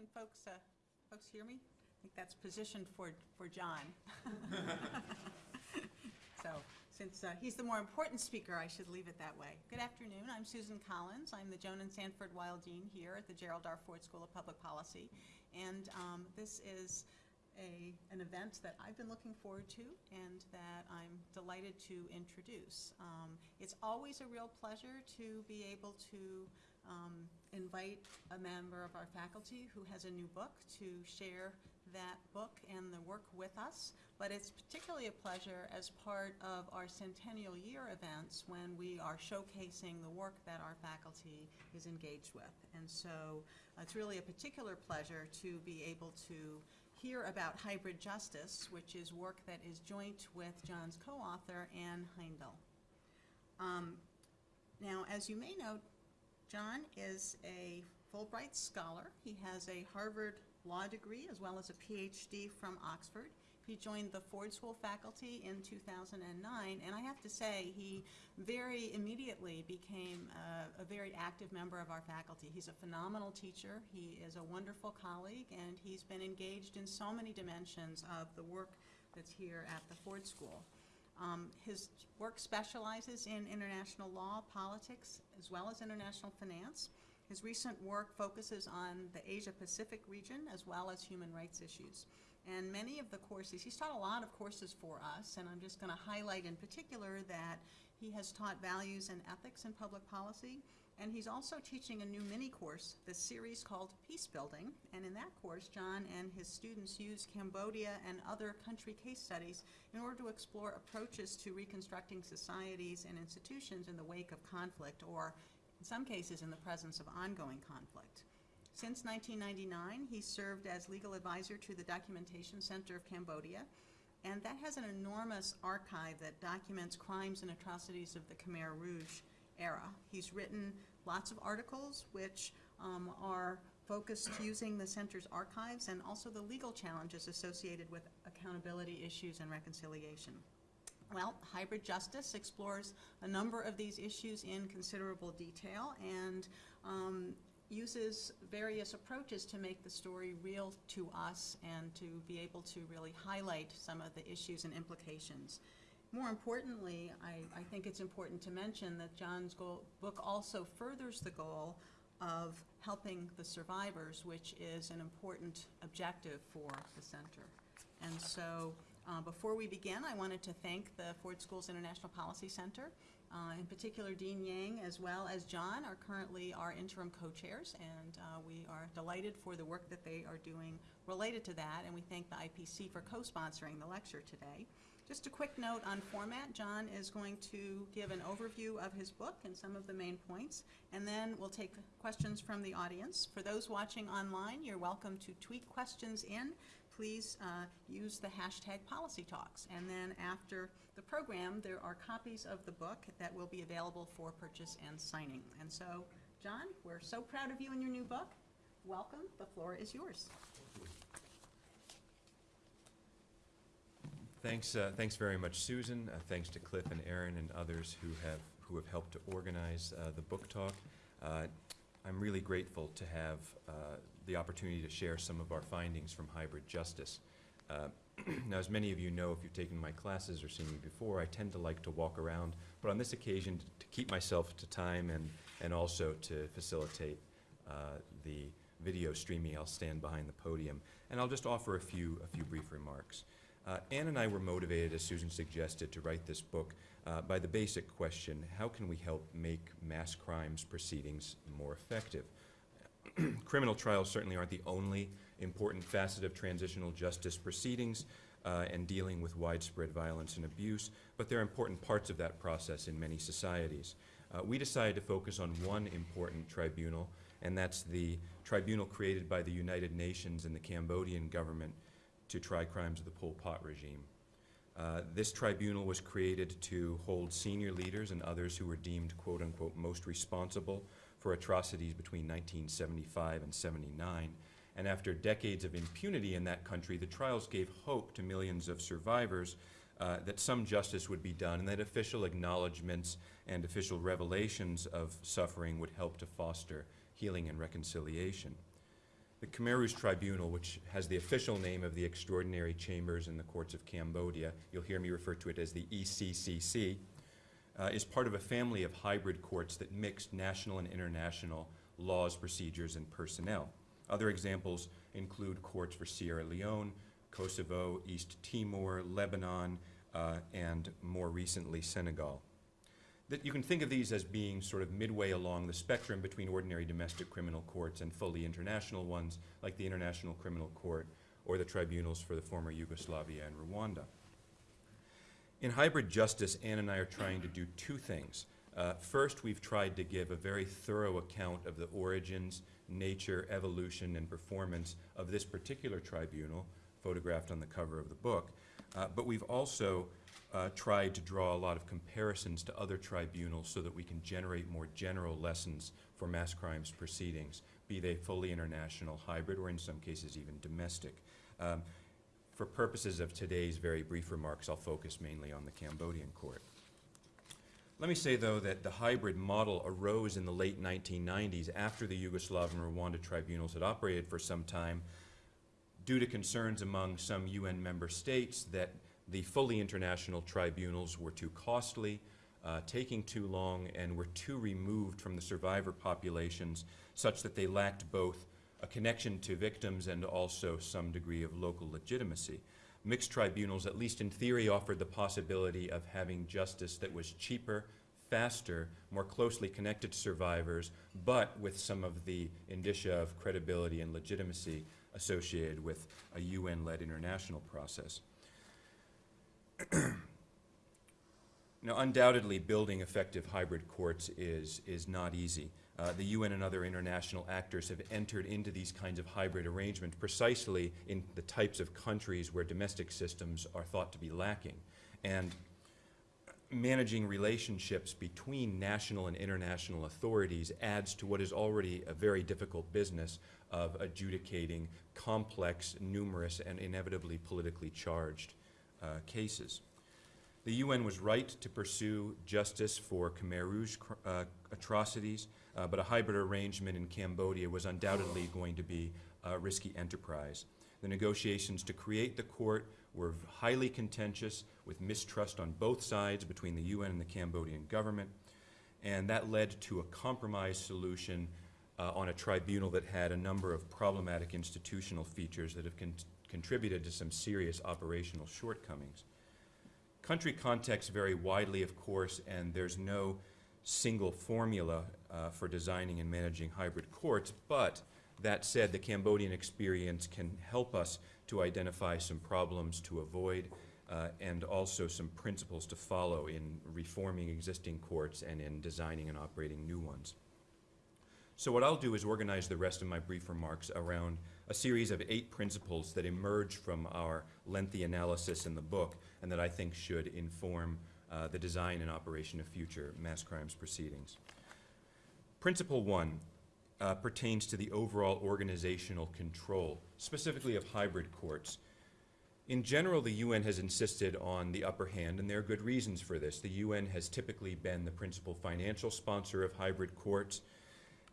Can folks, uh, folks hear me? I think that's positioned for, for John. So, since uh, he's the more important speaker, I should leave it that way. Good afternoon, I'm Susan Collins. I'm the Joan and Sanford Weill Dean here at the Gerald R. Ford School of Public Policy. And um, this is a, an event that I've been looking forward to and that I'm delighted to introduce. Um, It's always a real pleasure to be able to um, invite a member of our faculty who has a new book to share that book and the work with us, but it's particularly a pleasure as part of our centennial year events when we are showcasing the work that our faculty is engaged with. And so uh, it's really a particular pleasure to be able to hear about hybrid justice, which is work that is joint with John's co-author, Anne Heindel. Um, Now, as you may know, John is a Fulbright scholar. He has a Harvard Law degree as well as a PhD from Oxford. He joined the Ford School faculty in 2009, and I have to say, he very immediately became a, a very active member of our faculty. He's a phenomenal teacher, he is a wonderful colleague, and he's been engaged in so many dimensions of the work that's here at the Ford School. Um, His work specializes in international law, politics, as well as international finance. His recent work focuses on the Asia-Pacific region as well as human rights issues. And many of the courses, he's taught a lot of courses for us, and I'm just going to highlight in particular that he has taught values and ethics in public policy, and he's also teaching a new mini course, the series called Peace Building. And in that course, John and his students use Cambodia and other country case studies in order to explore approaches to reconstructing societies and institutions in the wake of conflict, or in some cases, in the presence of ongoing conflict. Since 1999, he served as legal advisor to the Documentation Center of Cambodia, and that has an enormous archive that documents crimes and atrocities of the Khmer Rouge era. He's written lots of articles which um, are focused using the center's archives and also the legal challenges associated with accountability issues and reconciliation. Well, hybrid justice explores a number of these issues in considerable detail and um, uses various approaches to make the story real to us and to be able to really highlight some of the issues and implications. More importantly, I, I think it's important to mention that John's goal, book also furthers the goal of helping the survivors, which is an important objective for the center. And so uh, Before we begin, I wanted to thank the Ford School's International Policy Center, uh, in particular Dean Yang as well as John are currently our interim co-chairs, and uh, we are delighted for the work that they are doing related to that, and we thank the IPC for co-sponsoring the lecture today. Just a quick note on format, John is going to give an overview of his book and some of the main points, and then we'll take questions from the audience. For those watching online, you're welcome to tweet questions in please uh, use the hashtag Policy Talks. And then after the program, there are copies of the book that will be available for purchase and signing. And so, John, we're so proud of you and your new book. Welcome. The floor is yours. Thanks, uh, thanks very much, Susan. Uh, thanks to Cliff and Aaron and others who have who have helped to organize uh, the book talk. Uh, I'm really grateful to have uh, the opportunity to share some of our findings from hybrid justice. Uh, now, as many of you know, if you've taken my classes or seen me before, I tend to like to walk around, but on this occasion, to, keep myself to time and, and also to facilitate uh, the video streaming, I'll stand behind the podium, and I'll just offer a few, a few brief remarks. Uh, Anne and I were motivated, as Susan suggested, to write this book uh, by the basic question, how can we help make mass crimes proceedings more effective? Criminal trials certainly aren't the only important facet of transitional justice proceedings uh, and dealing with widespread violence and abuse, but they're important parts of that process in many societies. Uh, we decided to focus on one important tribunal, and that's the tribunal created by the United Nations and the Cambodian government to try crimes of the Pol Pot regime. Uh, this tribunal was created to hold senior leaders and others who were deemed quote unquote most responsible for atrocities between 1975 and 79. And after decades of impunity in that country, the trials gave hope to millions of survivors uh, that some justice would be done and that official acknowledgments and official revelations of suffering would help to foster healing and reconciliation. The Khmer Rouge Tribunal, which has the official name of the Extraordinary Chambers in the Courts of Cambodia, you'll hear me refer to it as the ECCC, uh, is part of a family of hybrid courts that mix national and international laws, procedures, and personnel. Other examples include courts for Sierra Leone, Kosovo, East Timor, Lebanon, uh, and more recently Senegal. That you can think of these as being sort of midway along the spectrum between ordinary domestic criminal courts and fully international ones, like the International Criminal Court or the tribunals for the former Yugoslavia and Rwanda. In hybrid justice, Anne and I are trying to do two things. Uh, first, we've tried to give a very thorough account of the origins, nature, evolution, and performance of this particular tribunal, photographed on the cover of the book. Uh, but we've also uh, tried to draw a lot of comparisons to other tribunals so that we can generate more general lessons for mass crimes proceedings, be they fully international, hybrid, or in some cases even domestic. Um, for purposes of today's very brief remarks, I'll focus mainly on the Cambodian court. Let me say, though, that the hybrid model arose in the late 1990s after the Yugoslav and Rwanda tribunals had operated for some time due to concerns among some UN member states that the fully international tribunals were too costly, uh, taking too long, and were too removed from the survivor populations such that they lacked both a connection to victims and also some degree of local legitimacy. Mixed tribunals, at least in theory, offered the possibility of having justice that was cheaper, faster, more closely connected to survivors, but with some of the indicia of credibility and legitimacy associated with a UN-led international process. Now, undoubtedly, building effective hybrid courts is, is not easy. Uh, the UN and other international actors have entered into these kinds of hybrid arrangements precisely in the types of countries where domestic systems are thought to be lacking. And managing relationships between national and international authorities adds to what is already a very difficult business of adjudicating complex, numerous, and inevitably politically charged uh, cases. The UN was right to pursue justice for Khmer Rouge uh, atrocities, uh, but a hybrid arrangement in Cambodia was undoubtedly going to be a risky enterprise. The negotiations to create the court were highly contentious, with mistrust on both sides between the UN and the Cambodian government, and that led to a compromise solution uh, on a tribunal that had a number of problematic institutional features that have con- contributed to some serious operational shortcomings. Country contexts vary widely, of course, and there's no single formula uh, for designing and managing hybrid courts, but that said, the Cambodian experience can help us to identify some problems to avoid uh, and also some principles to follow in reforming existing courts and in designing and operating new ones. So what I'll do is organize the rest of my brief remarks around a series of eight principles that emerge from our lengthy analysis in the book and that I think should inform uh, the design and operation of future mass crimes proceedings. Principle one uh, pertains to the overall organizational control, specifically of hybrid courts. In general, the UN has insisted on the upper hand, and there are good reasons for this. The UN has typically been the principal financial sponsor of hybrid courts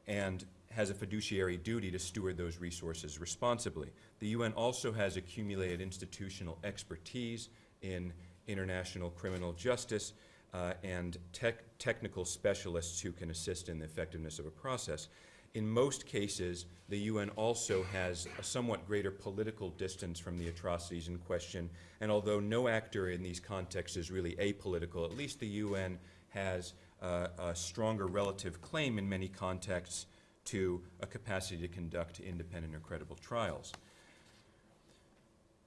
and has a fiduciary duty to steward those resources responsibly. The UN also has accumulated institutional expertise in international criminal justice uh, and tech technical specialists who can assist in the effectiveness of a process. In most cases, the UN also has a somewhat greater political distance from the atrocities in question, and although no actor in these contexts is really apolitical, at least the UN has uh, a stronger relative claim in many contexts to a capacity to conduct independent or credible trials.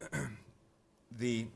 the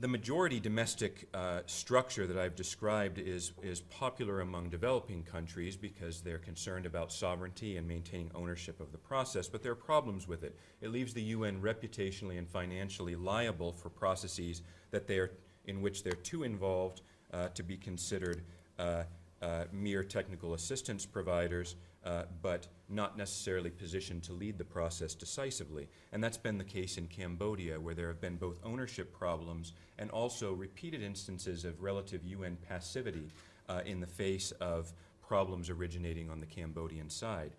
the majority domestic uh, structure that I've described is, is popular among developing countries because they're concerned about sovereignty and maintaining ownership of the process, but there are problems with it. It leaves the UN reputationally and financially liable for processes that they are, in which they're too involved uh, to be considered uh, uh mere technical assistance providers uh, but not necessarily positioned to lead the process decisively. And that's been the case in Cambodia, where there have been both ownership problems and also repeated instances of relative UN passivity uh, in the face of problems originating on the Cambodian side.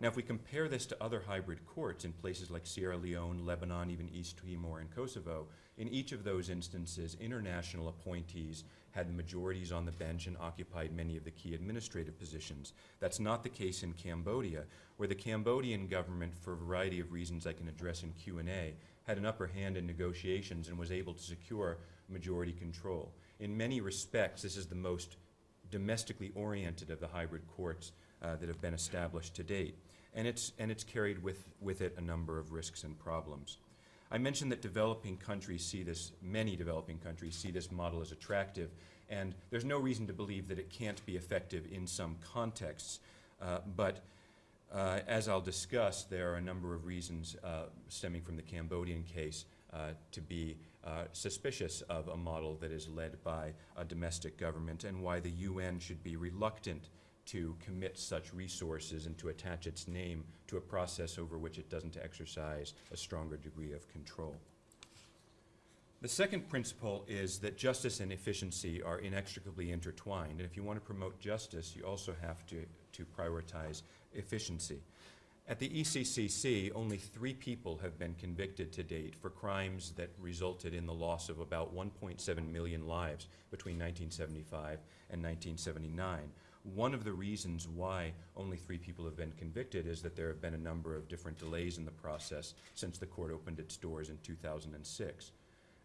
Now, if we compare this to other hybrid courts in places like Sierra Leone, Lebanon, even East Timor, and Kosovo, in each of those instances, international appointees had majorities on the bench and occupied many of the key administrative positions. That's not the case in Cambodia, where the Cambodian government, for a variety of reasons I can address in Q&A, had an upper hand in negotiations and was able to secure majority control. In many respects, this is the most domestically oriented of the hybrid courts uh, that have been established to date. And it's, and it's carried with, with it a number of risks and problems. I mentioned that developing countries see this, many developing countries see this model as attractive, and there's no reason to believe that it can't be effective in some contexts. Uh, but uh, as I'll discuss, there are a number of reasons uh, stemming from the Cambodian case uh, to be uh, suspicious of a model that is led by a domestic government and why the UN should be reluctant to commit such resources and to attach its name to a process over which it doesn't exercise a stronger degree of control. The second principle is that justice and efficiency are inextricably intertwined. And if you want to promote justice, you also have to, to prioritize efficiency. At the ECCC, only three people have been convicted to date for crimes that resulted in the loss of about 1.7 million lives between 1975 and 1979. One of the reasons why only three people have been convicted is that there have been a number of different delays in the process since the court opened its doors in 2006.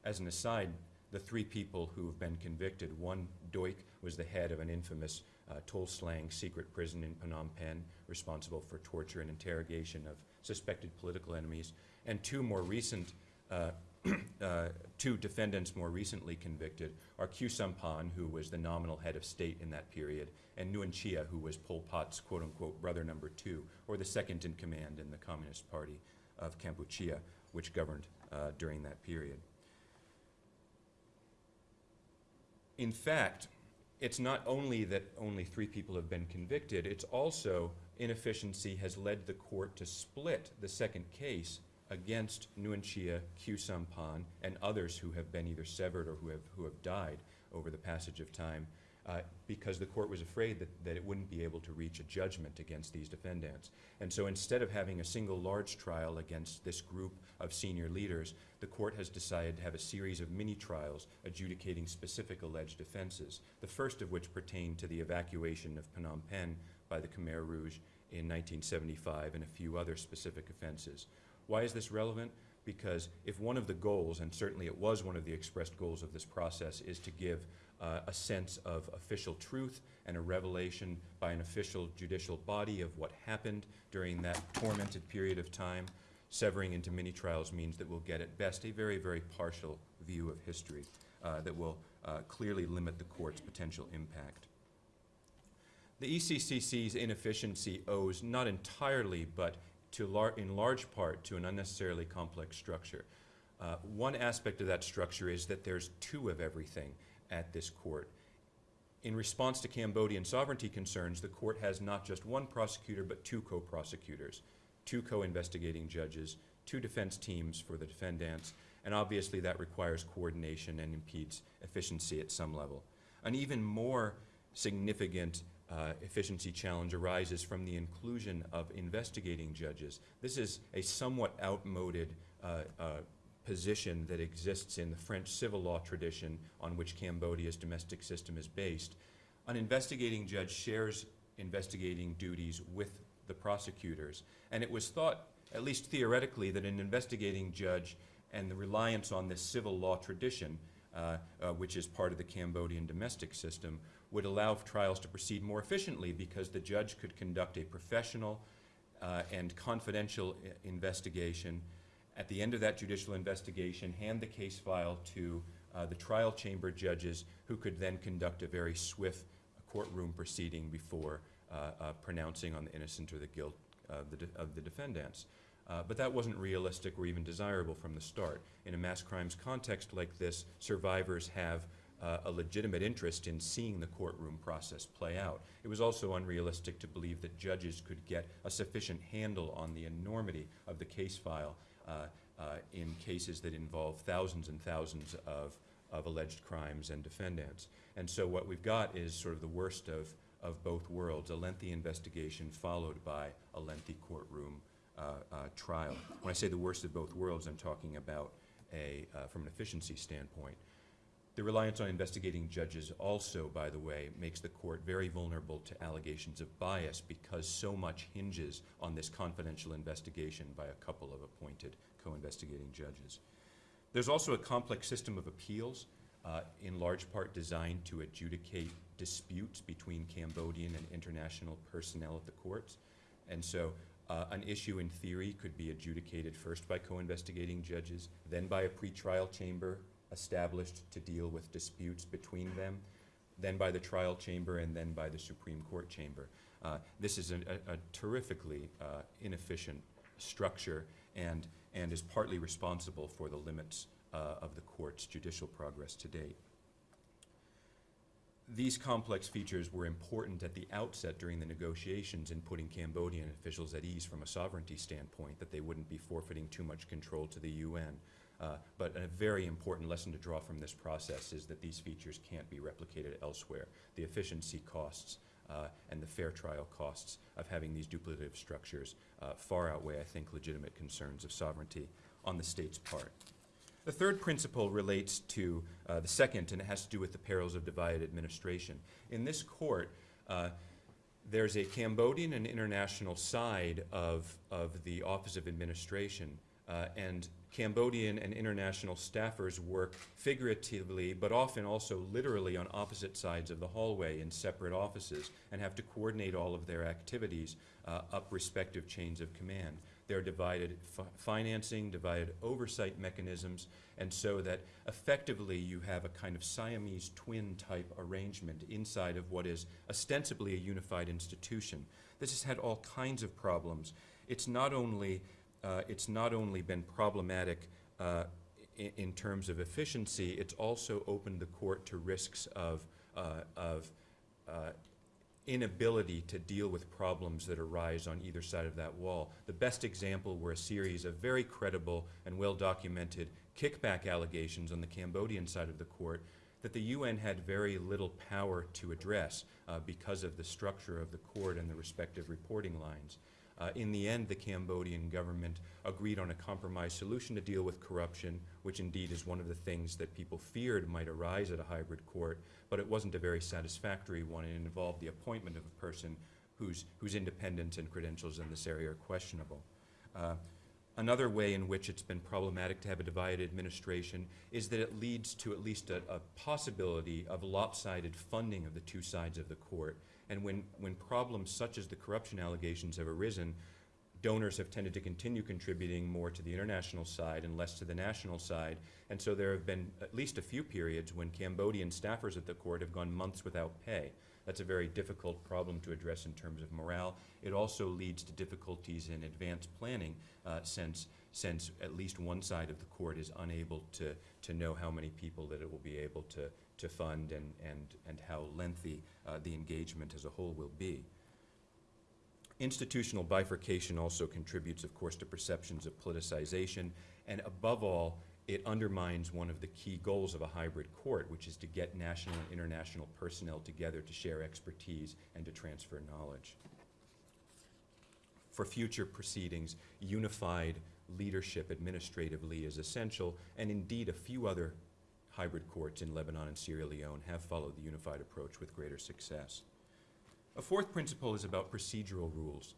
As an aside, the three people who have been convicted, one, Duch, was the head of an infamous uh, Sleng secret prison in Phnom Penh, responsible for torture and interrogation of suspected political enemies, and two more recent, uh, uh, two defendants more recently convicted are Khieu Samphan, who was the nominal head of state in that period, and Nuon Chea, who was Pol Pot's quote-unquote brother number two, or the second in command in the Communist Party of Kampuchea, which governed uh, during that period. In fact, it's not only that only three people have been convicted, it's also inefficiency has led the court to split the second case against Nuon Chea, Khieu Samphan, and others who have been either severed or who have, who have died over the passage of time uh, because the court was afraid that, that it wouldn't be able to reach a judgment against these defendants. And so instead of having a single large trial against this group of senior leaders, the court has decided to have a series of mini trials adjudicating specific alleged offenses, the first of which pertained to the evacuation of Phnom Penh by the Khmer Rouge in 1975 and a few other specific offenses. Why is this relevant? Because if one of the goals, and certainly it was one of the expressed goals of this process, is to give uh, a sense of official truth and a revelation by an official judicial body of what happened during that tormented period of time. Severing into mini trials means that we'll get at best a very, very partial view of history uh, that will uh, clearly limit the court's potential impact. The ECCC's inefficiency owes not entirely, but to lar in large part to an unnecessarily complex structure. Uh, one aspect of that structure is that there's two of everything at this court. In response to Cambodian sovereignty concerns, the court has not just one prosecutor, but two co-prosecutors, two co-investigating judges, two defense teams for the defendants, and obviously that requires coordination and impedes efficiency at some level. An even more significant uh, efficiency challenge arises from the inclusion of investigating judges. This is a somewhat outmoded uh, uh, position that exists in the French civil law tradition on which Cambodia's domestic system is based. An investigating judge shares investigating duties with the prosecutors, and it was thought, at least theoretically, that an investigating judge and the reliance on this civil law tradition, uh, uh, which is part of the Cambodian domestic system, would allow trials to proceed more efficiently because the judge could conduct a professional uh, and confidential investigation at the end of that judicial investigation, hand the case file to uh, the trial chamber judges who could then conduct a very swift courtroom proceeding before uh, uh, pronouncing on the innocent or the guilt of the, of the defendants. Uh, but that wasn't realistic or even desirable from the start. In a mass crimes context like this, survivors have uh, a legitimate interest in seeing the courtroom process play out. It was also unrealistic to believe that judges could get a sufficient handle on the enormity of the case file uh, uh, in cases that involve thousands and thousands of, of alleged crimes and defendants. And so what we've got is sort of the worst of, of both worlds, a lengthy investigation followed by a lengthy courtroom uh, uh, trial. When I say the worst of both worlds, I'm talking about a, uh, from an efficiency standpoint. The reliance on investigating judges also, by the way, makes the court very vulnerable to allegations of bias because so much hinges on this confidential investigation by a couple of appointed co-investigating judges. There's also a complex system of appeals, uh, in large part designed to adjudicate disputes between Cambodian and international personnel at the courts. And so uh, an issue in theory could be adjudicated first by co-investigating judges, then by a pretrial chamber established to deal with disputes between them, then by the trial chamber, and then by the Supreme Court chamber. Uh, This is a a- terrifically uh, inefficient structure and, and is partly responsible for the limits uh, of the court's judicial progress to date. These complex features were important at the outset during the negotiations in putting Cambodian officials at ease from a sovereignty standpoint, that they wouldn't be forfeiting too much control to the UN. Uh, But a very important lesson to draw from this process is that these features can't be replicated elsewhere. The efficiency costs uh, and the fair trial costs of having these duplicative structures uh, far outweigh, I think, legitimate concerns of sovereignty on the state's part. The third principle relates to uh, the second, and it has to do with the perils of divided administration. In this court, uh, there's a Cambodian and international side of, of the Office of Administration, uh, and Cambodian and international staffers work figuratively, but often also literally on opposite sides of the hallway in separate offices and have to coordinate all of their activities uh, up respective chains of command. There are divided fi- financing, divided oversight mechanisms, and so that effectively you have a kind of Siamese twin type arrangement inside of what is ostensibly a unified institution. This has had all kinds of problems. It's not only, it's not only been problematic uh, in, in terms of efficiency, it's also opened the court to risks of, uh, of uh, inability to deal with problems that arise on either side of that wall. The best example were a series of very credible and well-documented kickback allegations on the Cambodian side of the court that the UN had very little power to address uh, because of the structure of the court and the respective reporting lines. Uh, in the end, the Cambodian government agreed on a compromise solution to deal with corruption, which indeed is one of the things that people feared might arise at a hybrid court, but it wasn't a very satisfactory one. It involved the appointment of a person whose, whose independence and credentials in this area are questionable. Uh, Another way in which it's been problematic to have a divided administration is that it leads to at least a, a possibility of lopsided funding of the two sides of the court. And when, when problems such as the corruption allegations have arisen, donors have tended to continue contributing more to the international side and less to the national side. And so there have been at least a few periods when Cambodian staffers at the court have gone months without pay. That's a very difficult problem to address in terms of morale. It also leads to difficulties in advance planning uh, since, since at least one side of the court is unable to, to know how many people that it will be able to, to fund and, and, and how lengthy uh, the engagement as a whole will be. Institutional bifurcation also contributes, of course, to perceptions of politicization, and above all, it undermines one of the key goals of a hybrid court, which is to get national and international personnel together to share expertise and to transfer knowledge. For future proceedings, unified leadership administratively is essential, and indeed a few other hybrid courts in Lebanon and Sierra Leone have followed the unified approach with greater success. A fourth principle is about procedural rules.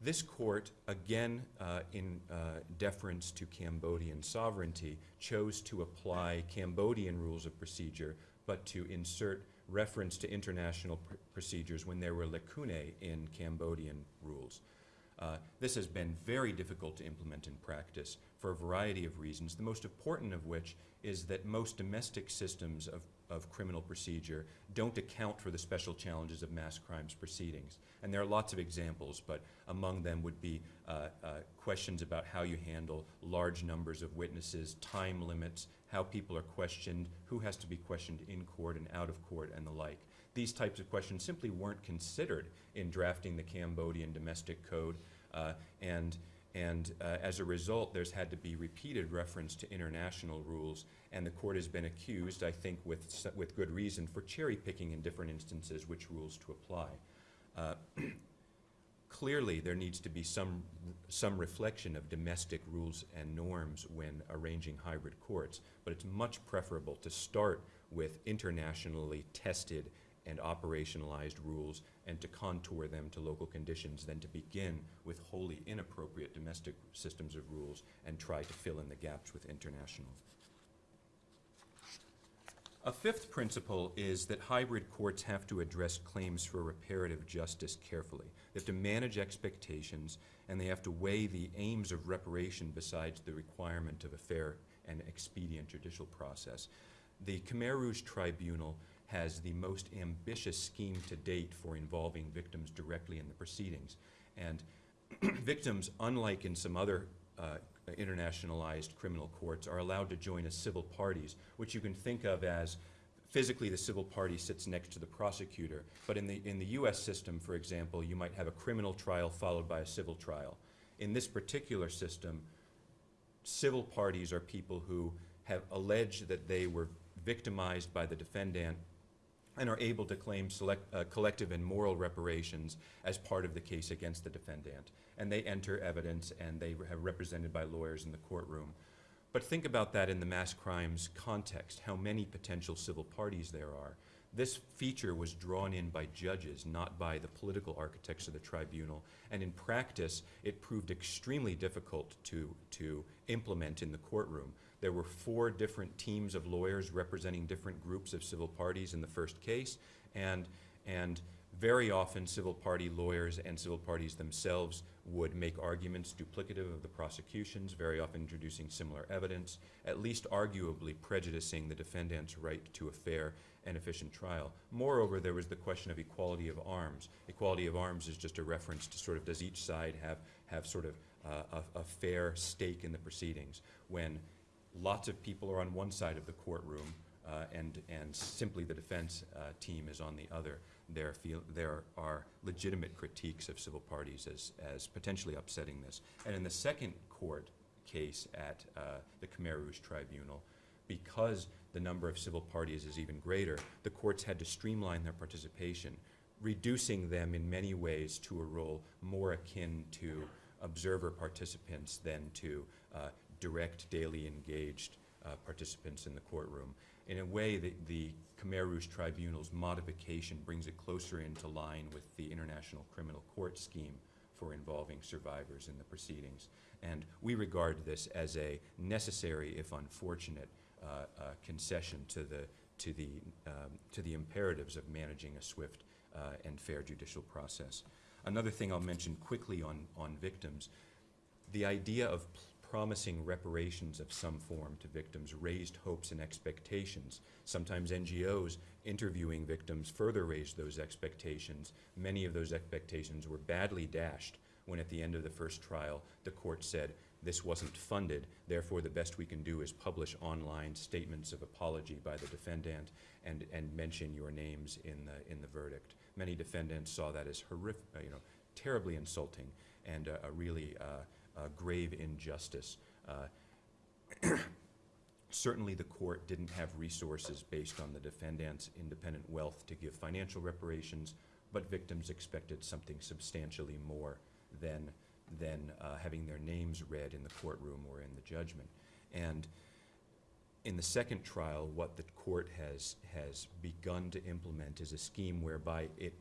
This court, again uh, in uh, deference to Cambodian sovereignty, chose to apply Cambodian rules of procedure, but to insert reference to international pr procedures when there were lacunae in Cambodian rules. Uh, this has been very difficult to implement in practice for a variety of reasons, the most important of which is that most domestic systems of, of criminal procedure don't account for the special challenges of mass crimes proceedings. And there are lots of examples, but among them would be uh, uh, questions about how you handle large numbers of witnesses, time limits, how people are questioned, who has to be questioned in court and out of court, and the like. These types of questions simply weren't considered in drafting the Cambodian domestic code, uh, and And uh, as a result, there's had to be repeated reference to international rules, and the court has been accused, I think with, with good reason, for cherry picking in different instances which rules to apply. Uh, Clearly, there needs to be some, some reflection of domestic rules and norms when arranging hybrid courts, but it's much preferable to start with internationally tested and operationalized rules and to contour them to local conditions than to begin with wholly inappropriate domestic systems of rules and try to fill in the gaps with international. A fifth principle is that hybrid courts have to address claims for reparative justice carefully. They have to manage expectations, and they have to weigh the aims of reparation besides the requirement of a fair and expedient judicial process. The Khmer Rouge Tribunal has the most ambitious scheme to date for involving victims directly in the proceedings. And victims, unlike in some other uh, internationalized criminal courts, are allowed to join as civil parties, which you can think of as physically the civil party sits next to the prosecutor. But in the, in the US system, for example, you might have a criminal trial followed by a civil trial. In this particular system, civil parties are people who have alleged that they were victimized by the defendant and are able to claim select, uh, collective and moral reparations as part of the case against the defendant. And they enter evidence and they have represented by lawyers in the courtroom. But think about that in the mass crimes context, how many potential civil parties there are. This feature was drawn in by judges, not by the political architects of the tribunal. And in practice, it proved extremely difficult to, to implement in the courtroom. There were four different teams of lawyers representing different groups of civil parties in the first case, and, and very often civil party lawyers and civil parties themselves would make arguments duplicative of the prosecutions, very often introducing similar evidence, at least arguably prejudicing the defendant's right to a fair and efficient trial. Moreover, there was the question of equality of arms. Equality of arms is just a reference to sort of does each side have, have sort of uh, a, a fair stake in the proceedings when lots of people are on one side of the courtroom uh, and, and simply the defense uh, team is on the other. There, feel, there are legitimate critiques of civil parties as, as potentially upsetting this. And in the second court case at uh, the Khmer Rouge Tribunal, because the number of civil parties is even greater, the courts had to streamline their participation, reducing them in many ways to a role more akin to observer participants than to uh, direct, daily engaged uh, participants in the courtroom. In a way, the, the Khmer Rouge Tribunal's modification brings it closer into line with the International Criminal Court scheme for involving survivors in the proceedings. And we regard this as a necessary, if unfortunate, uh, uh, concession to the, to, the, um, to the imperatives of managing a swift uh, and fair judicial process. Another thing I'll mention quickly on, on victims, the idea of promising reparations of some form to victims raised hopes and expectations. Sometimes NGOs interviewing victims further raised those expectations. Many of those expectations were badly dashed when at the end of the first trial, the court said, this wasn't funded, therefore the best we can do is publish online statements of apology by the defendant and, and mention your names in the, in the verdict. Many defendants saw that as horrific, you know, terribly insulting and uh, a really uh, grave injustice. Uh, certainly the court didn't have resources based on the defendant's independent wealth to give financial reparations, but victims expected something substantially more than, than uh, having their names read in the courtroom or in the judgment. And in the second trial, what the court has, has begun to implement is a scheme whereby it,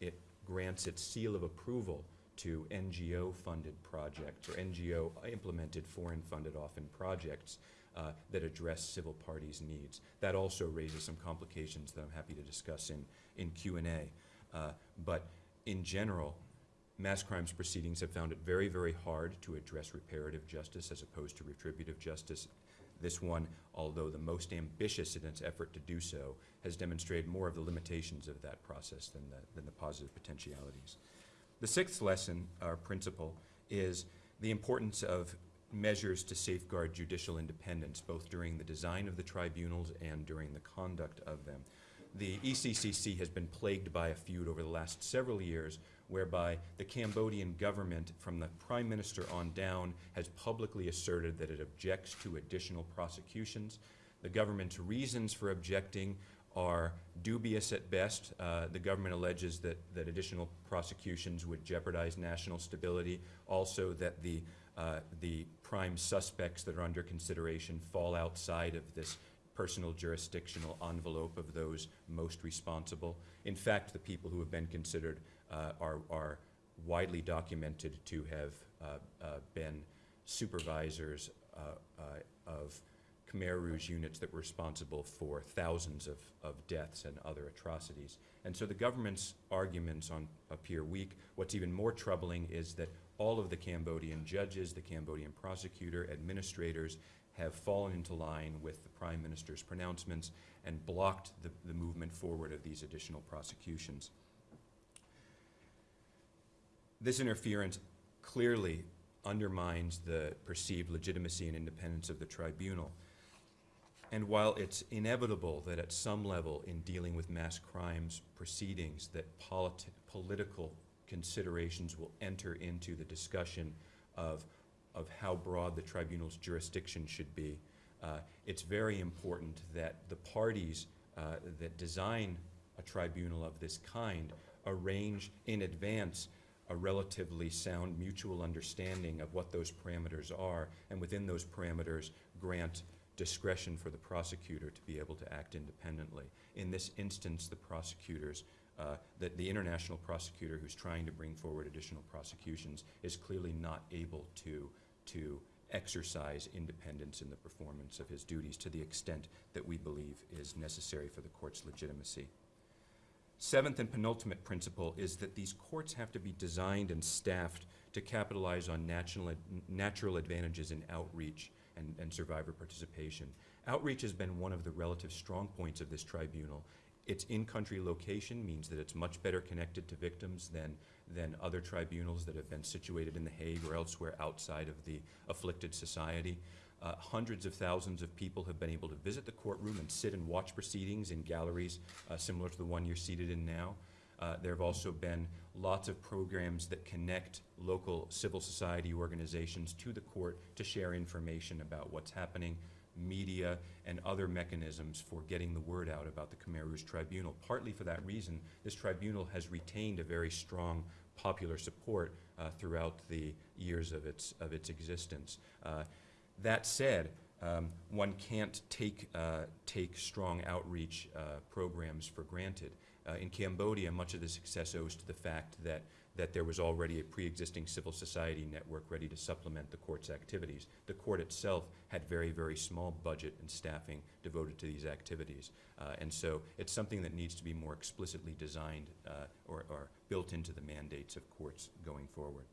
it grants its seal of approval to NGO-funded projects or NGO-implemented foreign-funded often projects uh, that address civil parties' needs. That also raises some complications that I'm happy to discuss in, in Q&A. Uh, but in general, mass crimes proceedings have found it very, very hard to address reparative justice as opposed to retributive justice. This one, although the most ambitious in its effort to do so, has demonstrated more of the limitations of that process than the, than the positive potentialities. The sixth lesson, or principle, is the importance of measures to safeguard judicial independence, both during the design of the tribunals and during the conduct of them. The ECCC has been plagued by a feud over the last several years whereby the Cambodian government, from the prime minister on down, has publicly asserted that it objects to additional prosecutions. The government's reasons for objecting are dubious at best. Uh, the government alleges that, that additional prosecutions would jeopardize national stability. Also, that the, uh, the prime suspects that are under consideration fall outside of this personal jurisdictional envelope of those most responsible. In fact, the people who have been considered uh, are, are widely documented to have uh, uh, been supervisors uh, of Khmer Rouge units that were responsible for thousands of, of deaths and other atrocities. And so the government's arguments on appear weak. What's even more troubling is that all of the Cambodian judges, the Cambodian prosecutor, administrators have fallen into line with the prime minister's pronouncements and blocked the, the movement forward of these additional prosecutions. This interference clearly undermines the perceived legitimacy and independence of the tribunal. And while it's inevitable that at some level in dealing with mass crimes proceedings that politi political considerations will enter into the discussion of, of how broad the tribunal's jurisdiction should be, uh, it's very important that the parties uh, that design a tribunal of this kind arrange in advance a relatively sound mutual understanding of what those parameters are, and within those parameters grant discretion for the prosecutor to be able to act independently. In this instance, the prosecutors, uh, the, the international prosecutor who's trying to bring forward additional prosecutions is clearly not able to, to exercise independence in the performance of his duties to the extent that we believe is necessary for the court's legitimacy. Seventh and penultimate principle is that these courts have to be designed and staffed to capitalize on natural, natural advantages in outreach and, and survivor participation. Outreach has been one of the relative strong points of this tribunal. Its in-country location means that it's much better connected to victims than, than other tribunals that have been situated in The Hague or elsewhere outside of the afflicted society. Uh, hundreds of thousands of people have been able to visit the courtroom and sit and watch proceedings in galleries uh, similar to the one you're seated in now. Uh, there have also been lots of programs that connect local civil society organizations to the court to share information about what's happening, media, and other mechanisms for getting the word out about the Khmer Rouge Tribunal. Partly for that reason, this tribunal has retained a very strong popular support uh, throughout the years of its, of its existence. Uh, that said, um, one can't take, uh, take strong outreach uh, programs for granted. Uh, in Cambodia, much of the success owes to the fact that, that there was already a pre-existing civil society network ready to supplement the court's activities. The court itself had very, very small budget and staffing devoted to these activities. Uh, and so it's something that needs to be more explicitly designed uh, or, or built into the mandates of courts going forward.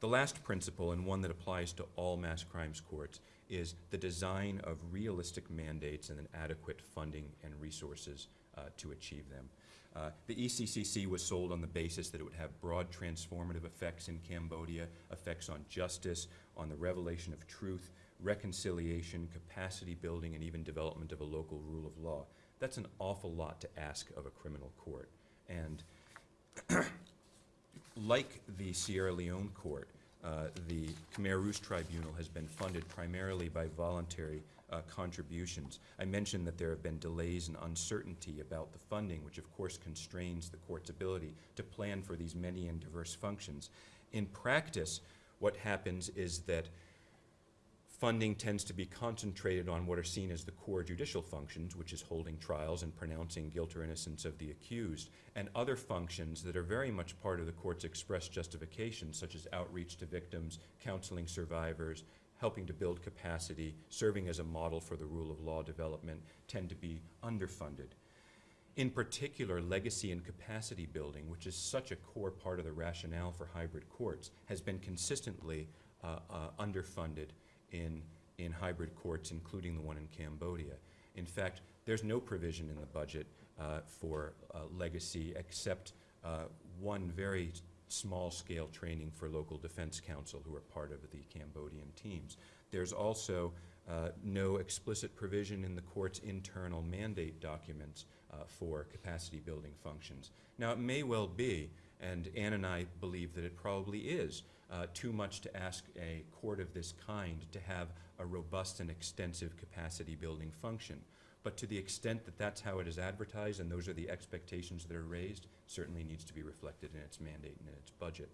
The last principle, and one that applies to all mass crimes courts, is the design of realistic mandates and an adequate funding and resources to achieve them. Uh, the ECCC was sold on the basis that it would have broad transformative effects in Cambodia, effects on justice, on the revelation of truth, reconciliation, capacity building, and even development of a local rule of law. That's an awful lot to ask of a criminal court. And like the Sierra Leone court, uh, the Khmer Rouge Tribunal has been funded primarily by voluntary uh, contributions. I mentioned that there have been delays and uncertainty about the funding, which of course constrains the court's ability to plan for these many and diverse functions. In practice, what happens is that funding tends to be concentrated on what are seen as the core judicial functions, which is holding trials and pronouncing guilt or innocence of the accused, and other functions that are very much part of the court's express justification, such as outreach to victims, counseling survivors, helping to build capacity, serving as a model for the rule of law development, tend to be underfunded. In particular, legacy and capacity building, which is such a core part of the rationale for hybrid courts, has been consistently uh, uh, underfunded in, in hybrid courts, including the one in Cambodia. In fact, there's no provision in the budget uh, for uh, legacy except uh, one very small-scale training for local defense counsel who are part of the Cambodian teams. There's also uh, no explicit provision in the court's internal mandate documents uh, for capacity building functions. Now, it may well be, and Anne and I believe that it probably is, uh, too much to ask a court of this kind to have a robust and extensive capacity building function. But to the extent that that's how it is advertised and those are the expectations that are raised, certainly needs to be reflected in its mandate and in its budget.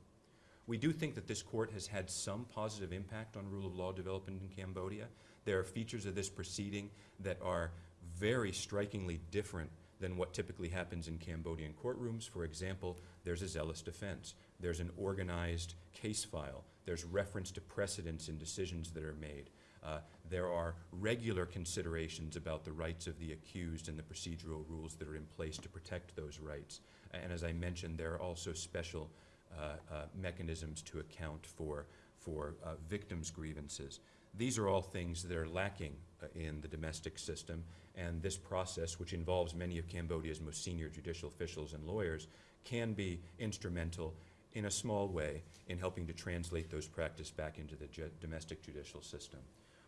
We do think that this court has had some positive impact on rule of law development in Cambodia. There are features of this proceeding that are very strikingly different than what typically happens in Cambodian courtrooms. For example, there's a zealous defense. There's an organized case file. There's reference to precedents and decisions that are made. Uh, there are regular considerations about the rights of the accused and the procedural rules that are in place to protect those rights. And as I mentioned, there are also special uh, uh, mechanisms to account for, for uh, victims' grievances. These are all things that are lacking uh, in the domestic system, and this process, which involves many of Cambodia's most senior judicial officials and lawyers, can be instrumental in a small way in helping to translate those practices back into the ju domestic judicial system.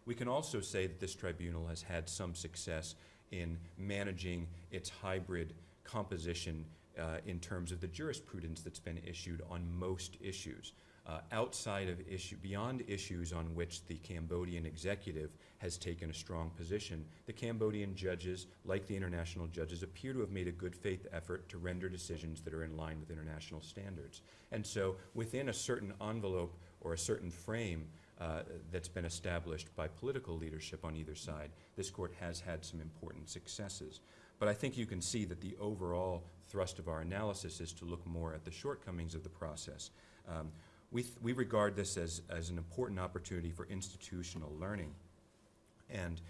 We can also say that this tribunal has had some success in managing its hybrid composition uh, in terms of the jurisprudence that's been issued on most issues. Uh, outside of issue, beyond issues on which the Cambodian executive has taken a strong position, the Cambodian judges, like the international judges, appear to have made a good faith effort to render decisions that are in line with international standards. And so within a certain envelope or a certain frame uh, that's been established by political leadership on either side, this court has had some important successes. But I think you can see that the overall thrust of our analysis is to look more at the shortcomings of the process. Um, we, th we regard this as, as an important opportunity for institutional learning. And,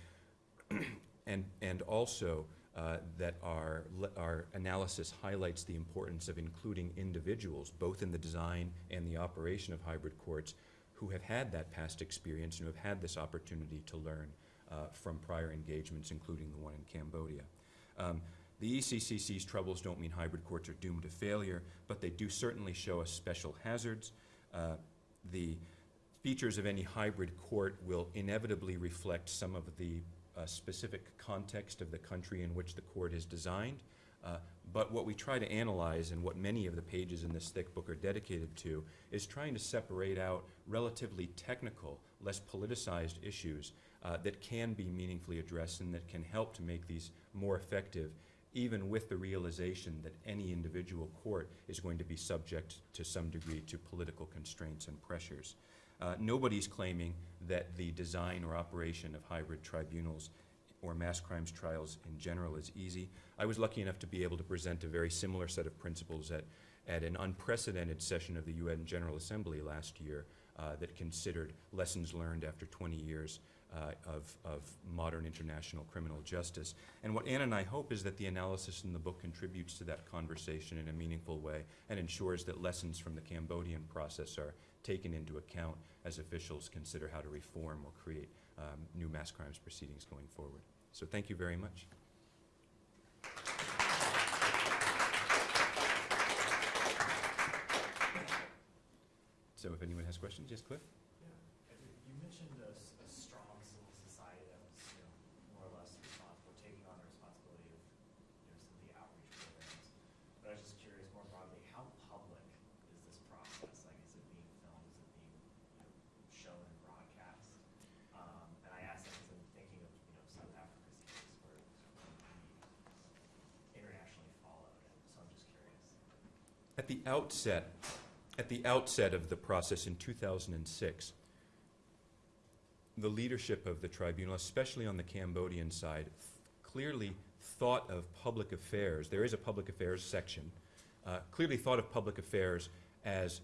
and, and also uh, that our, our analysis highlights the importance of including individuals, both in the design and the operation of hybrid courts, who have had that past experience and who have had this opportunity to learn uh, from prior engagements, including the one in Cambodia. Um, the ECCC's troubles don't mean hybrid courts are doomed to failure, but they do certainly show us special hazards. Uh, the features of any hybrid court will inevitably reflect some of the uh, specific context of the country in which the court is designed. Uh, but what we try to analyze and what many of the pages in this thick book are dedicated to is trying to separate out relatively technical, less politicized issues uh, that can be meaningfully addressed and that can help to make these more effective even with the realization that any individual court is going to be subject to some degree to political constraints and pressures. Uh, nobody's claiming that the design or operation of hybrid tribunals or mass crimes trials in general is easy. I was lucky enough to be able to present a very similar set of principles at, at an unprecedented session of the UN General Assembly last year uh, that considered lessons learned after 20 years uh, of, of modern international criminal justice. And what Anne and I hope is that the analysis in the book contributes to that conversation in a meaningful way and ensures that lessons from the Cambodian process are taken into account as officials consider how to reform or create um, new mass crimes proceedings going forward. So thank you very much. So if anyone has questions, yes, Cliff? Yeah, I think you mentioned a, s- a strong civil society that was, you know, more or less responsible, taking on the responsibility of, you know, some of the outreach programs. But I was just curious more broadly, how public is this process? Like, is it being filmed, is it being, you know, shown and broadcast? Um, and I ask that because I'm thinking of, you know, South Africa's case where it was completely internationally followed, and so I'm just curious. At the outset, at the outset of the process in 2006, the leadership of the tribunal, especially on the Cambodian side, clearly thought of public affairs, there is a public affairs section, uh, clearly thought of public affairs as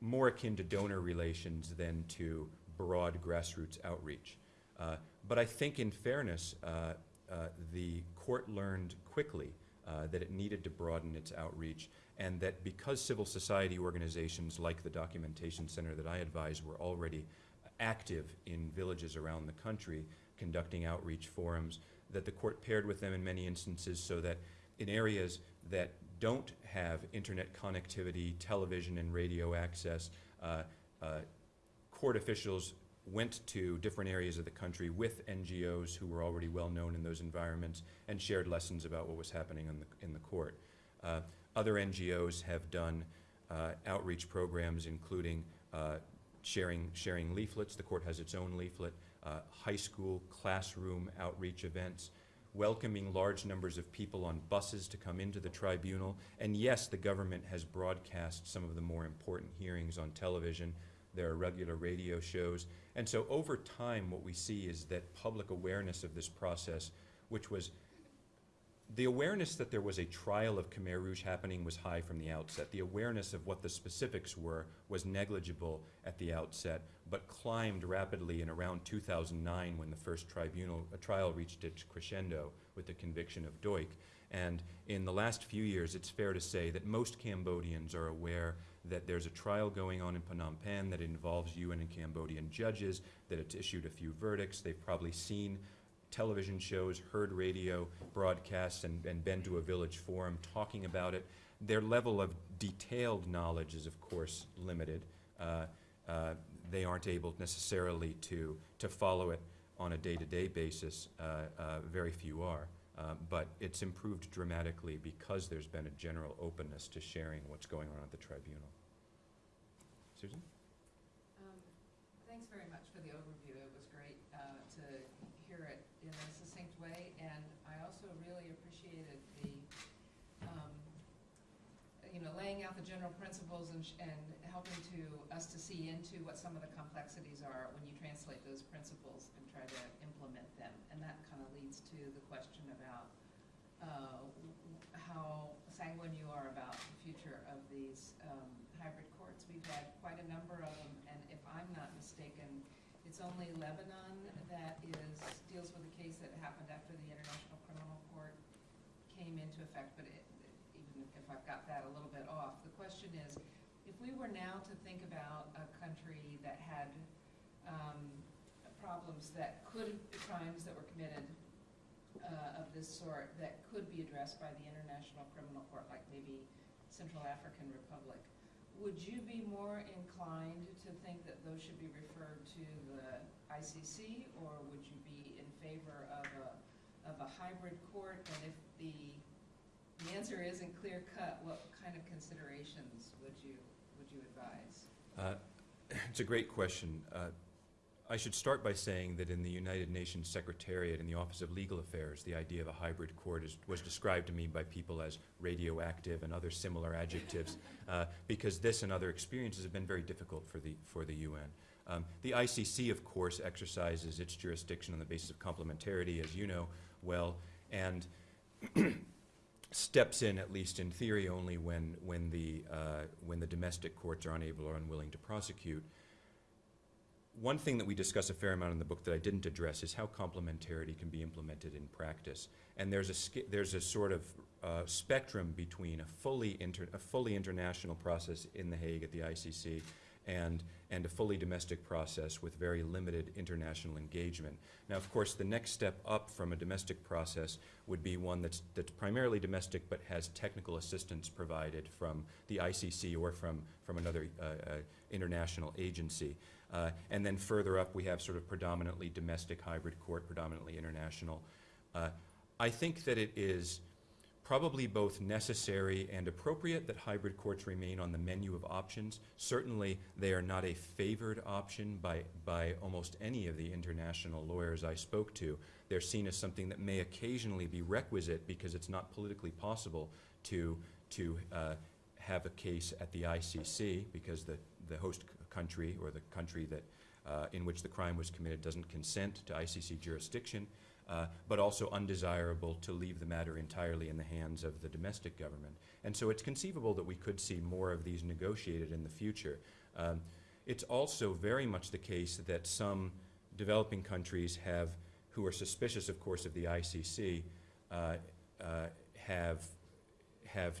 more akin to donor relations than to broad grassroots outreach. Uh, but I think in fairness, uh, uh, the court learned quickly uh, that it needed to broaden its outreach and that because civil society organizations like the Documentation Center that I advise were already active in villages around the country conducting outreach forums, that the court paired with them in many instances so that in areas that don't have internet connectivity, television and radio access. Uh, uh, Court officials went to different areas of the country with NGOs who were already well-known in those environments and shared lessons about what was happening in the, in the court. Uh, Other NGOs have done uh, outreach programs, including uh, sharing, sharing leaflets. The court has its own leaflet, uh, high school classroom outreach events, welcoming large numbers of people on buses to come into the tribunal. And yes, the government has broadcast some of the more important hearings on television. There are regular radio shows. And so over time, what we see is that public awareness of this process, which was the awareness that there was a trial of Khmer Rouge happening was high from the outset. The awareness of what the specifics were was negligible at the outset, but climbed rapidly in around 2009 when the first tribunal, trial reached its crescendo with the conviction of Duch. And in the last few years, it's fair to say that most Cambodians are aware that there's a trial going on in Phnom Penh that involves UN and Cambodian judges, that it's issued a few verdicts. They've probably seen television shows, heard radio broadcasts, and, and been to a village forum talking about it. Their level of detailed knowledge is, of course, limited. Uh, uh, they aren't able necessarily to, to follow it on a day-to-day basis. Uh, uh, very few are. Uh, but it's improved dramatically because there's been a general openness to sharing what's going on at the tribunal. Susan? Um, Thanks very much for the overview. It was great uh, to hear it in a succinct way, and I also really appreciated the, um, you know, laying out the general principles and and helping to, us to see into what some of the complexities are when you translate those principles and try to implement them. And that kind of leads to the question about uh, how sanguine you are about the future of these um, hybrid courts. We've had quite a number of them, and if I'm not mistaken, it's only Lebanon that is, deals with a case that happened after the International Criminal Court came into effect, but it, even if I've got that a little bit off, the question is, if we were now to think about a country that had um, problems that could, crimes that were committed uh, of this sort that could be addressed by the International Criminal Court, like maybe Central African Republic, would you be more inclined to think that those should be referred to the ICC, or would you be in favor of a, of a hybrid court? And if the, the answer isn't clear cut, what kind of considerations would you, would you advise? Uh, It's a great question. Uh, I should start by saying that in the United Nations Secretariat, in the Office of Legal Affairs, the idea of a hybrid court is, was described to me by people as radioactive and other similar adjectives, uh, because this and other experiences have been very difficult for the, for the UN. Um, the ICC, of course, exercises its jurisdiction on the basis of complementarity, as you know well, and steps in, at least in theory, only when, when, the, uh, when the domestic courts are unable or unwilling to prosecute. One thing that we discuss a fair amount in the book that I didn't address is how complementarity can be implemented in practice. And there's a, there's a sort of uh, spectrum between a fully, inter- a fully international process in The Hague at the ICC and, and a fully domestic process with very limited international engagement. Now, of course, the next step up from a domestic process would be one that's, that's primarily domestic but has technical assistance provided from the ICC or from, from another uh, uh, international agency. Uh, and then further up, we have sort of predominantly domestic hybrid court, predominantly international. Uh, I think that it is probably both necessary and appropriate that hybrid courts remain on the menu of options. Certainly, they are not a favored option by, by almost any of the international lawyers I spoke to. They're seen as something that may occasionally be requisite because it's not politically possible to, to uh, have a case at the ICC because the, the host country or the country that, uh, in which the crime was committed doesn't consent to ICC jurisdiction uh, but also undesirable to leave the matter entirely in the hands of the domestic government. And so it's conceivable that we could see more of these negotiated in the future. Um, it's also very much the case that some developing countries have, who are suspicious, of course, of the ICC, uh, uh, have, have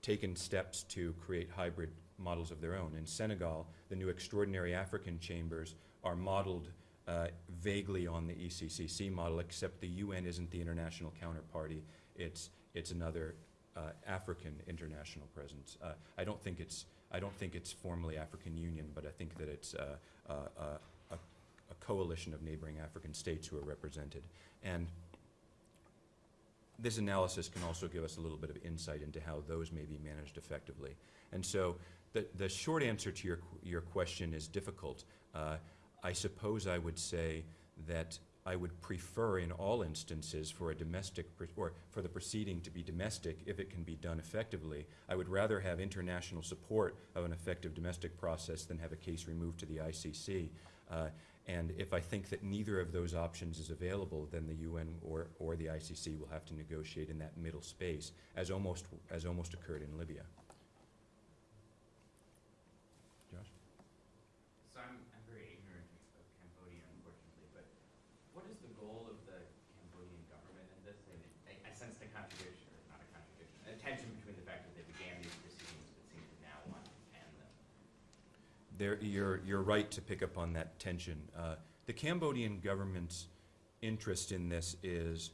taken steps to create hybrid models of their own. In Senegal, the new extraordinary African chambers are modeled uh, vaguely on the ECCC model, except the UN isn't the international counterparty. It's, it's another uh, African international presence. Uh, I don't think it's, I don't think it's formally African Union, but I think that it's uh, uh, uh, a, a coalition of neighboring African states who are represented. And this analysis can also give us a little bit of insight into how those may be managed effectively. And so the, the short answer to your, your question is difficult. I suppose I would say that I would prefer in all instances for a domestic, or for the proceeding to be domestic if it can be done effectively. I would rather have international support of an effective domestic process than have a case removed to the ICC. Uh, and if I think that neither of those options is available, then the UN or, or the ICC will have to negotiate in that middle space, as almost, as almost occurred in Libya. Josh? So I'm, I'm very ignorant of Cambodia, unfortunately, but what is the goal of the Cambodian government in this? And I, I sense the contradiction, or not a contradiction, a tension between the fact that they began these proceedings but seem to now want to end them. There, you're, you're right to pick up on that tension. Uh, the Cambodian government's interest in this is,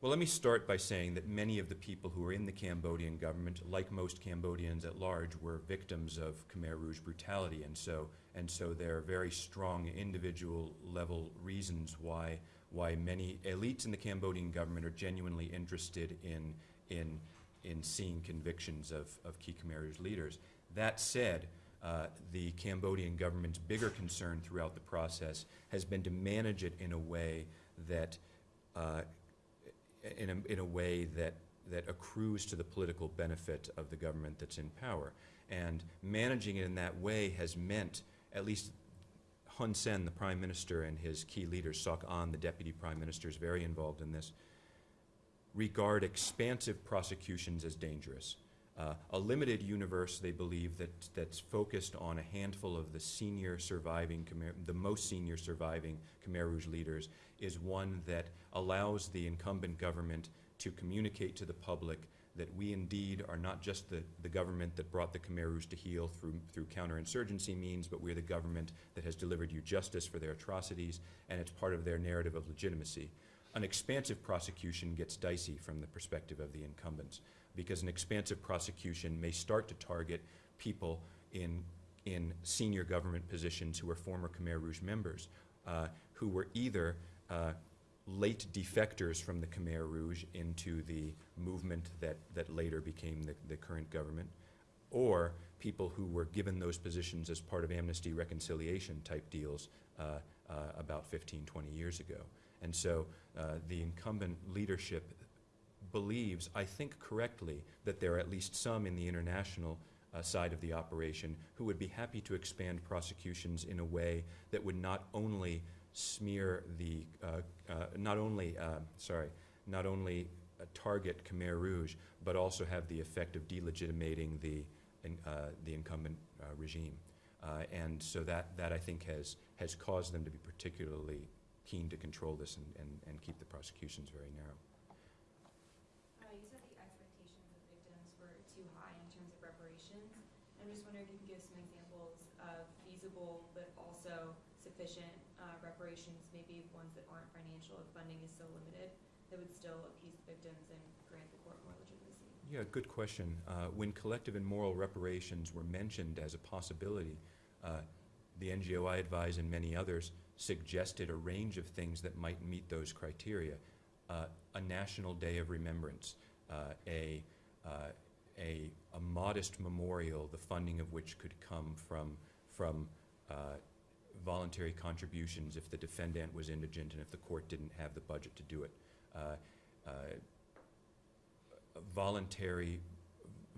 well, let me start by saying that many of the people who are in the Cambodian government, like most Cambodians at large, were victims of Khmer Rouge brutality, and so, and so there are very strong individual level reasons why, why many elites in the Cambodian government are genuinely interested in, in, in seeing convictions of, of key Khmer Rouge leaders. That said, uh, the Cambodian government's bigger concern throughout the process has been to manage it in a way that, uh, in a, in a way that, that accrues to the political benefit of the government that's in power. And managing it in that way has meant, at least Hun Sen, the prime minister, and his key leaders, Sok An, the deputy prime minister, is very involved in this, regard expansive prosecutions as dangerous. Uh, a limited universe, they believe, that, that's focused on a handful of the senior surviving, Khmer, the most senior surviving Khmer Rouge leaders, is one that allows the incumbent government to communicate to the public that we indeed are not just the, the government that brought the Khmer Rouge to heel through, through counterinsurgency means, but we're the government that has delivered you justice for their atrocities, and it's part of their narrative of legitimacy. An expansive prosecution gets dicey from the perspective of the incumbents because an expansive prosecution may start to target people in, in senior government positions who are former Khmer Rouge members, uh, who were either uh, late defectors from the Khmer Rouge into the movement that, that later became the, the current government, or people who were given those positions as part of amnesty reconciliation type deals uh, uh, about 15, 20 years ago. And so uh, the incumbent leadership believes, I think correctly, that there are at least some in the international uh, side of the operation who would be happy to expand prosecutions in a way that would not only smear the, uh, uh, not only, uh, sorry, not only uh, target Khmer Rouge, but also have the effect of delegitimating the, uh, the incumbent regime. And so that, that I think has, has caused them to be particularly keen to control this and, and, and keep the prosecutions very narrow. Uh, you said the expectations of victims were too high in terms of reparations. I'm just wondering if you could give some examples of feasible but also sufficient uh, reparations, maybe ones that aren't financial if funding is so limited, that would still appease the victims and grant the court more legitimacy. Yeah, good question. Uh, when collective and moral reparations were mentioned as a possibility, uh, the NGO I advise and many others suggested a range of things that might meet those criteria. Uh, a national day of remembrance, uh, a, uh, a, a modest memorial, the funding of which could come from, from uh, voluntary contributions if the defendant was indigent and if the court didn't have the budget to do it. Uh, uh, voluntary,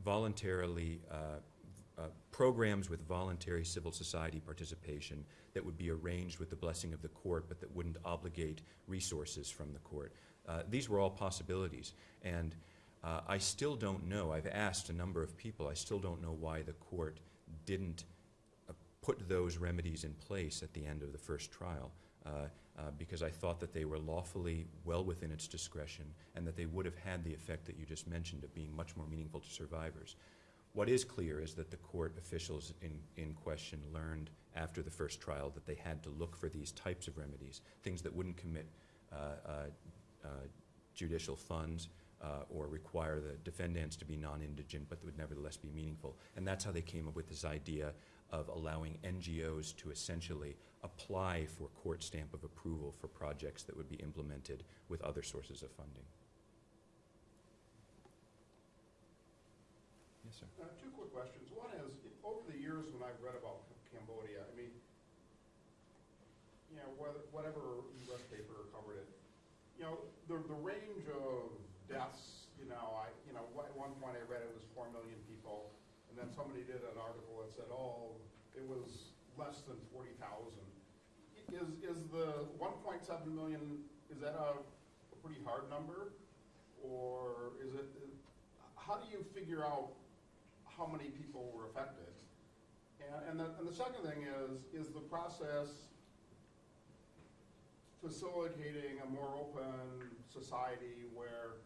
voluntarily, uh, uh, programs with voluntary civil society participation that would be arranged with the blessing of the court, but that wouldn't obligate resources from the court. Uh, these were all possibilities, and I still don't know. I've asked a number of people. I still don't know why the court didn't put those remedies in place at the end of the first trial. Uh, uh, because I thought that they were lawfully well within its discretion and that they would have had the effect that you just mentioned of being much more meaningful to survivors. What is clear is that the court officials in, in question learned after the first trial that they had to look for these types of remedies, things that wouldn't commit uh, uh, uh, judicial funds, uh, or require the defendants to be non-indigent, but would nevertheless be meaningful. And that's how they came up with this idea of allowing NGOs to essentially apply for court stamp of approval for projects that would be implemented with other sources of funding. Yes, sir. Uh, Two quick questions. One is, over the years when I've read about Cambodia, I mean, you know, whether- whatever US paper covered it, you know, the, the range of deaths, you know, I, you know, at one point I read it was four million people, and then somebody did an article that said, oh, it was less than forty thousand. Is, is the one point seven million, is that a, a pretty hard number? Or is it, how do you figure out how many people were affected? And, and the, and the second thing is, is the process facilitating a more open society where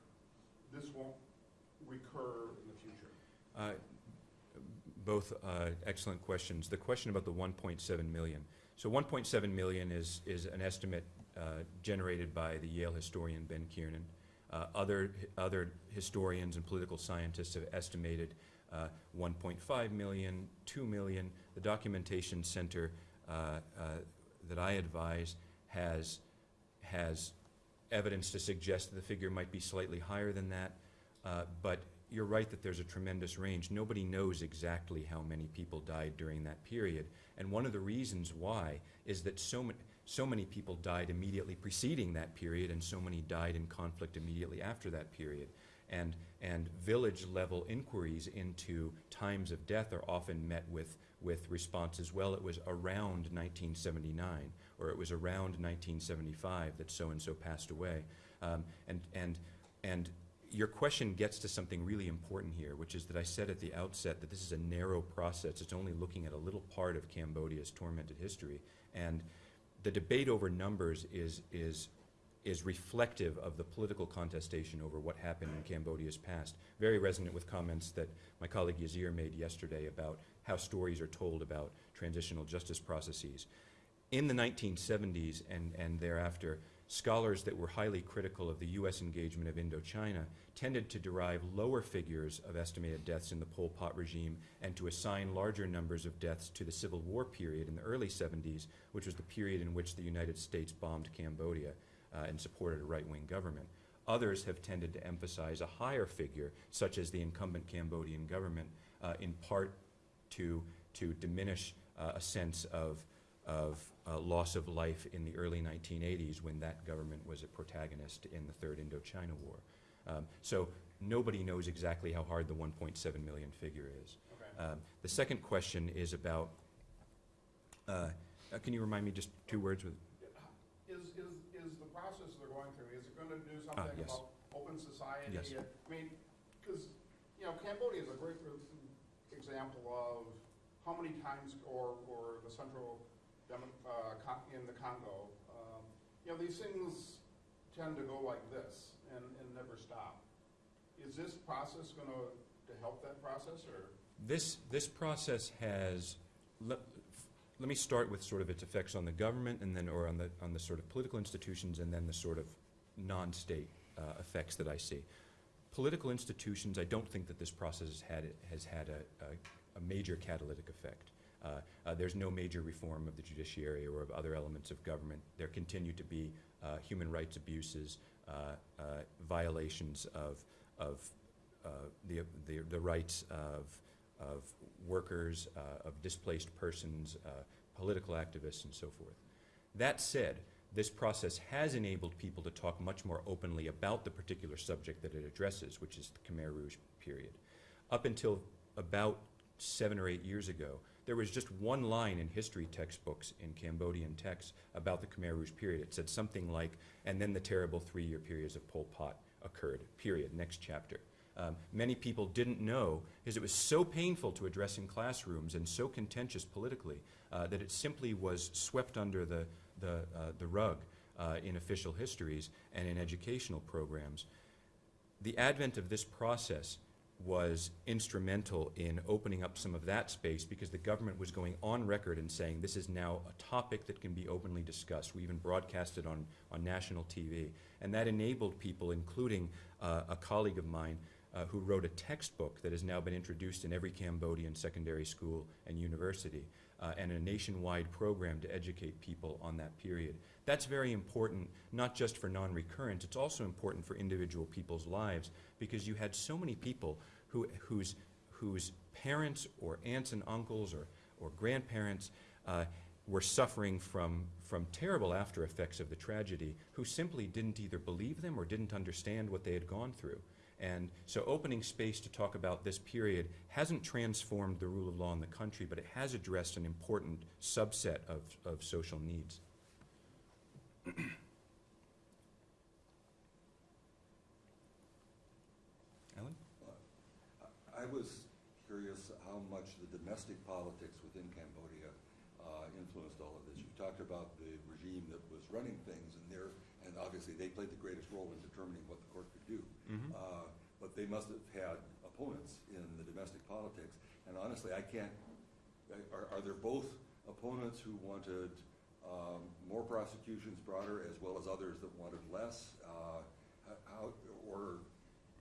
this won't recur in the future? Uh, Both uh, excellent questions. The question about the 1.7 million. So 1.7 million is, is an estimate uh, generated by the Yale historian Ben Kiernan. Uh, Other, other historians and political scientists have estimated uh, 1.5 million, 2 million. The Documentation Center uh, uh, that I advise has, has evidence to suggest that the figure might be slightly higher than that. But you're right that there's a tremendous range. Nobody knows exactly how many people died during that period. And one of the reasons why is that so many, so many people died immediately preceding that period, and so many died in conflict immediately after that period. And, and village level inquiries into times of death are often met with, with responses, well, it was around 1979, or it was around 1975 that so and so passed away. Um, and, and, and your question gets to something really important here, which is that I said at the outset that this is a narrow process. It's only looking at a little part of Cambodia's tormented history. And the debate over numbers is, is, is reflective of the political contestation over what happened in Cambodia's past. Very resonant with comments that my colleague Yazir made yesterday about how stories are told about transitional justice processes. In the 1970s and, and thereafter, scholars that were highly critical of the U.S. engagement of Indochina tended to derive lower figures of estimated deaths in the Pol Pot regime and to assign larger numbers of deaths to the Civil War period in the early 70s, which was the period in which the United States bombed Cambodia uh, and supported a right-wing government. Others have tended to emphasize a higher figure, such as the incumbent Cambodian government, uh, in part to, to diminish uh, a sense of of uh, loss of life in the early 1980s when that government was a protagonist in the Third Indochina War. Um, so nobody knows exactly how hard the 1.7 million figure is. Okay. Um, the second question is about, uh, uh, can you remind me just two words with, Is, is, is the process they're going through, is it gonna do Ah, something yes. about open society? Yes. I mean, because, you know, Cambodia is a great example of how many times, or, or the central, in the Congo, um, you know, these things tend to go like this and, and never stop. Is this process gonna, help that process, or? This, this process has, let, let me start with sort of its effects on the government and then, or on the, on the sort of political institutions and then the sort of non-state uh, effects that I see. Political institutions, I don't think that this process has had, has had a, a, a major catalytic effect. Uh, uh, there's no major reform of the judiciary or of other elements of government. There continue to be uh, human rights abuses, violations of, of the, the, the rights of, of workers, of displaced persons, political activists, and so forth. That said, this process has enabled people to talk much more openly about the particular subject that it addresses, which is the Khmer Rouge period. Up until about seven or eight years ago, there was just one line in history textbooks in Cambodian texts about the Khmer Rouge period. It said something like, and then the terrible three-year periods of Pol Pot occurred, period, next chapter. Um, many people didn't know, because it was so painful to address in classrooms and so contentious politically, uh, that it simply was swept under the, the, uh, the rug uh, in official histories and in educational programs. The advent of this process was instrumental in opening up some of that space because the government was going on record and saying this is now a topic that can be openly discussed. We even broadcast it on, on national TV. And that enabled people, including uh, a colleague of mine, uh, who wrote a textbook that has now been introduced in every Cambodian secondary school and university, uh, and a nationwide program to educate people on that period. That's very important, not just for non-recurrence, it's also important for individual people's lives, because you had so many people who, whose, whose parents or aunts and uncles or, or grandparents uh, were suffering from, from terrible after effects of the tragedy, who simply didn't either believe them or didn't understand what they had gone through. And so opening space to talk about this period hasn't transformed the rule of law in the country, but it has addressed an important subset of, of social needs. Alan? I was curious how much the domestic politics within Cambodia uh, influenced all of this. You talked about the regime that was running things, and there, and obviously they played the greatest role in determining what the court could do. Mhm. Uh, But they must have had opponents in the domestic politics, and honestly, I can't, are, are there both opponents who wanted um, more prosecutions broader, as well as others that wanted less? Uh, How, or,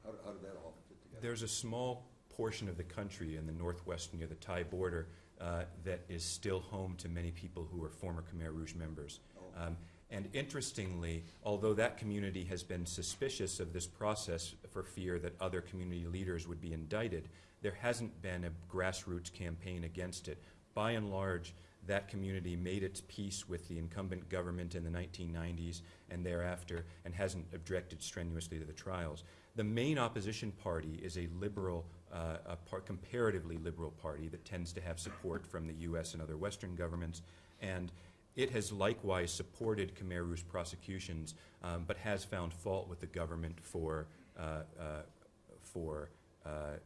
how how did that all fit together? There's a small portion of the country in the northwest near the Thai border uh, that is still home to many people who are former Khmer Rouge members. Oh. Um, And interestingly, although that community has been suspicious of this process for fear that other community leaders would be indicted, there hasn't been a grassroots campaign against it. By and large, that community made its peace with the incumbent government in the 1990s and thereafter and hasn't objected strenuously to the trials. The main opposition party is a liberal, uh, a par- comparatively liberal party that tends to have support from the U.S. and other Western governments, and it has likewise supported Khmer Rouge prosecutions, um, but has found fault with the government for, uh, uh, for uh,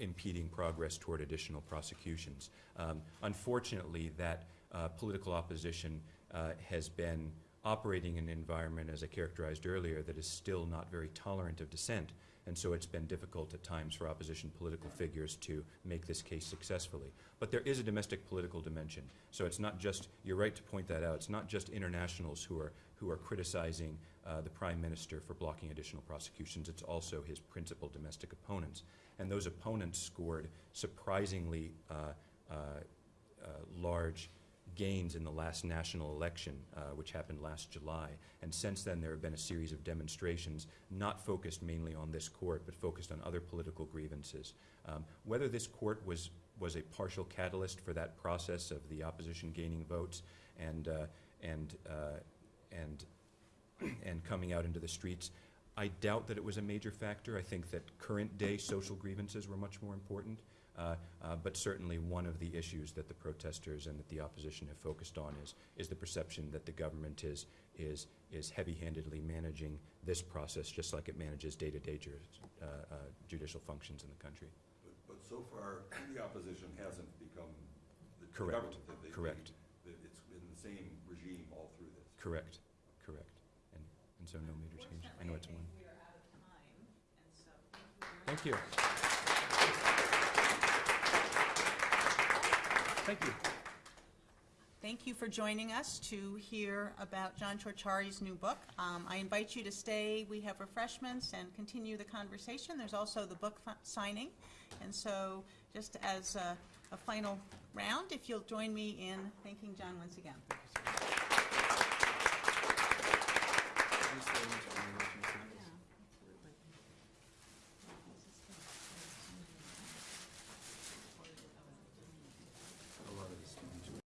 impeding progress toward additional prosecutions. Um, Unfortunately, that uh, political opposition uh, has been operating in an environment, as I characterized earlier, that is still not very tolerant of dissent. And so it's been difficult at times for opposition political figures to make this case successfully. But there is a domestic political dimension. So it's not just, you're right to point that out, it's not just internationals who are, who are criticizing uh, the prime minister for blocking additional prosecutions, it's also his principal domestic opponents. And those opponents scored surprisingly uh, uh, uh, large gains in the last national election, uh, which happened last July. And since then, there have been a series of demonstrations, not focused mainly on this court, but focused on other political grievances. Um, whether this court was, was a partial catalyst for that process of the opposition gaining votes and, uh, and, uh, and, and coming out into the streets, I doubt that it was a major factor. I think that current-day social grievances were much more important. Uh, uh, But certainly, one of the issues that the protesters and that the opposition have focused on is, is the perception that the government is, is, is heavy-handedly managing this process, just like it manages day-to-day jur- uh, uh, judicial functions in the country. But, but so far, the opposition hasn't become the the Correct, government. that they- correct. that It's been the same regime all through this. Correct, correct. And, and so no major change. I know it's one. we are out of time, and so thank you very much. Thank you. Thank you. For joining us to hear about John Ciorciari's new book. Um, I invite you to stay. We have refreshments and continue the conversation. There's also the book signing. And so, just as a, a final round, if you'll join me in thanking John once again.